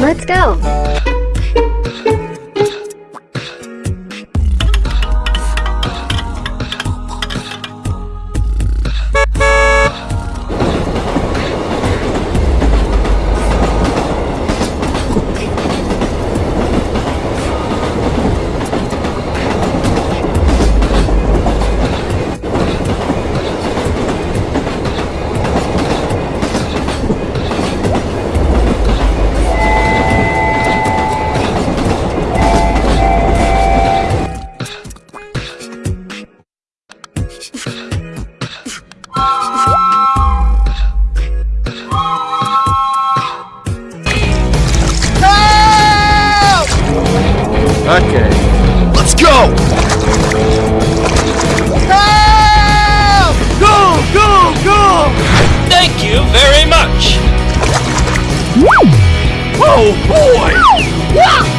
Let's go! Okay. Let's go! Help! Go, go, go! Thank you very much! Oh boy!